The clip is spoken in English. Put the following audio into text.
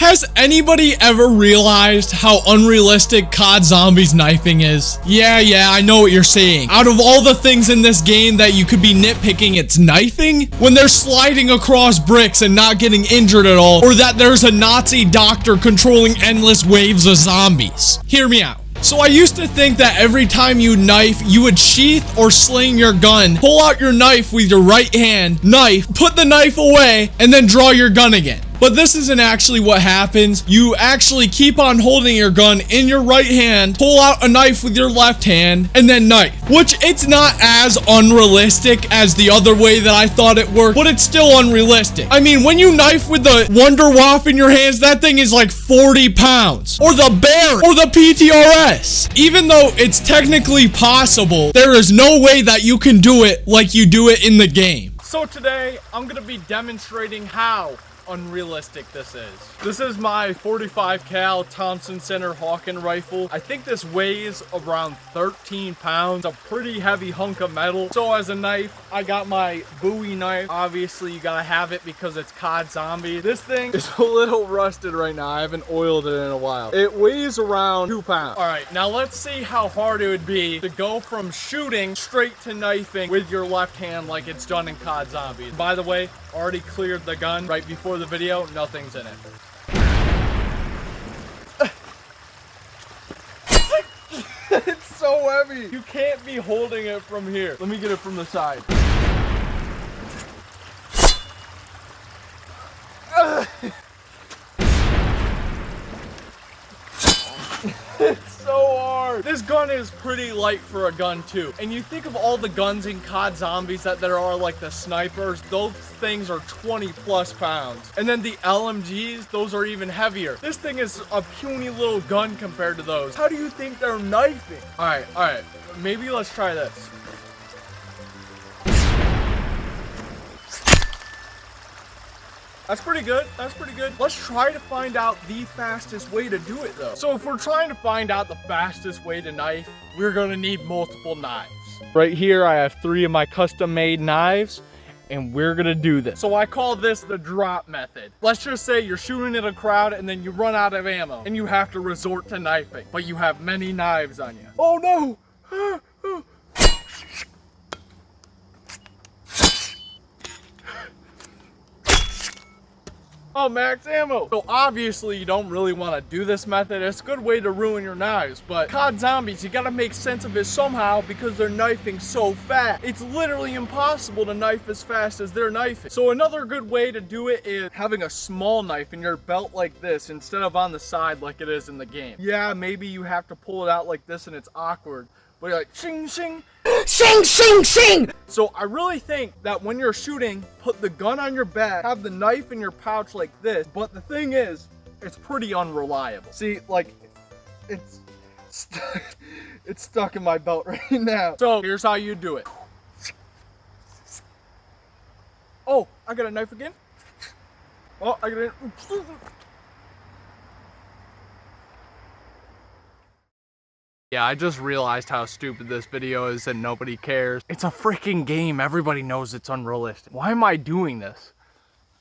Has anybody ever realized how unrealistic COD Zombies knifing is? Yeah, yeah, I know what you're saying. Out of all the things in this game that you could be nitpicking, it's knifing? When they're sliding across bricks and not getting injured at all, or that there's a Nazi doctor controlling endless waves of zombies. Hear me out. So I used to think that every time you knife, you would sheath or sling your gun, pull out your knife with your right hand, knife, put the knife away, and then draw your gun again. But this isn't actually what happens. You actually keep on holding your gun in your right hand, pull out a knife with your left hand, and then knife. Which it's not as unrealistic as the other way that I thought it worked, but it's still unrealistic. I mean, when you knife with the Wonder Waffe in your hands, that thing is like 40 pounds. Or the Bear, or the PTRS. Even though it's technically possible, there is no way that you can do it like you do it in the game. So today, I'm gonna be demonstrating how unrealistic this is. This is my 45 cal Thompson Center Hawken rifle. I think this weighs around 13 pounds, a pretty heavy hunk of metal. So as a knife, I got my Bowie knife. Obviously, you gotta have it because it's COD Zombie. This thing is a little rusted right now. I haven't oiled it in a while. It weighs around two pounds. All right, now let's see how hard it would be to go from shooting straight to knifing with your left hand like it's done in COD Zombie. By the way, already cleared the gun right before the video. Nothing's in it. it's so heavy. You can't be holding it from here. Let me get it from the side. it's so hard. This gun is pretty light for a gun too. And you think of all the guns in COD Zombies that there are like the snipers, those things are 20 plus pounds. And then the LMGs, those are even heavier. This thing is a puny little gun compared to those. How do you think they're knifing? All right, all right, maybe let's try this. That's pretty good. That's pretty good. Let's try to find out the fastest way to do it though. So if we're trying to find out the fastest way to knife, we're gonna need multiple knives. Right here, I have three of my custom made knives and we're gonna do this. So I call this the drop method. Let's just say you're shooting at a crowd and then you run out of ammo and you have to resort to knifing, but you have many knives on you. Oh no! Ah! Oh, max ammo. So obviously you don't really want to do this method. It's a good way to ruin your knives, but COD Zombies, you got to make sense of it somehow because they're knifing so fast. It's literally impossible to knife as fast as they're knifing. So another good way to do it is having a small knife in your belt like this instead of on the side like it is in the game. Yeah, maybe you have to pull it out like this and it's awkward, but you're like, shing, shing, Shing, shing, shing! So I really think that when you're shooting, put the gun on your back, have the knife in your pouch like this, but the thing is, it's pretty unreliable. See, like, it's stuck, it's stuck in my belt right now. So here's how you do it. Oh, I got a knife again. Oh, I got it. Yeah, I just realized how stupid this video is and nobody cares. It's a freaking game. Everybody knows it's unrealistic. Why am I doing this?